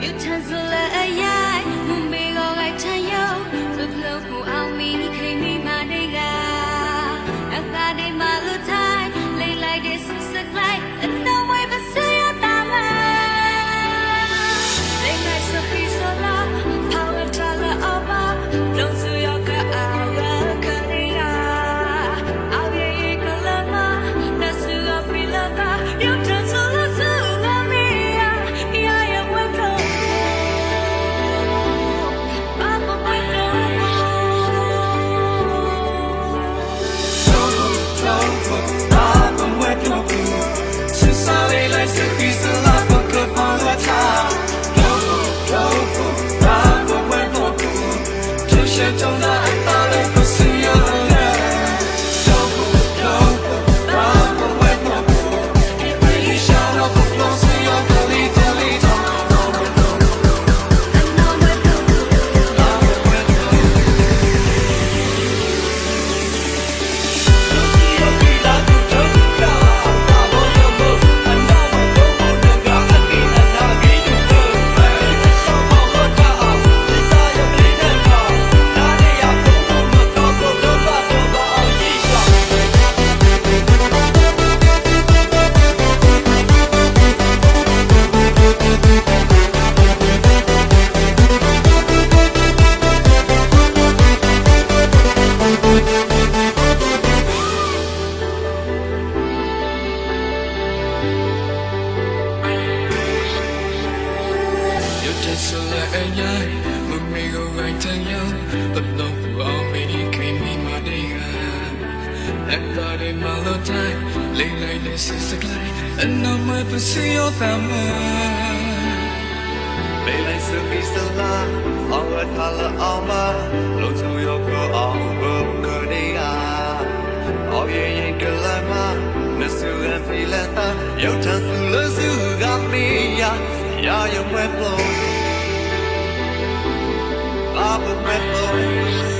They trở lại nhé một mì gồng gánh thương nhau tập lòng của ông mì đi khi mì mà đi em ta đi mà lâu tay lên lại để sự sức lại anh nó mới phải sự yêu tạm ơn Bây lại sự khi sơ la. Ông ơi thả lỡ ông mà lâu dù yêu của ông bơm cơ đi à. Ông yên yên cơ lại mà nếu sự em phi lê ta. Yêu chẳng sự lỡ sự gặp đi à. Yeah, you're my blow. I've the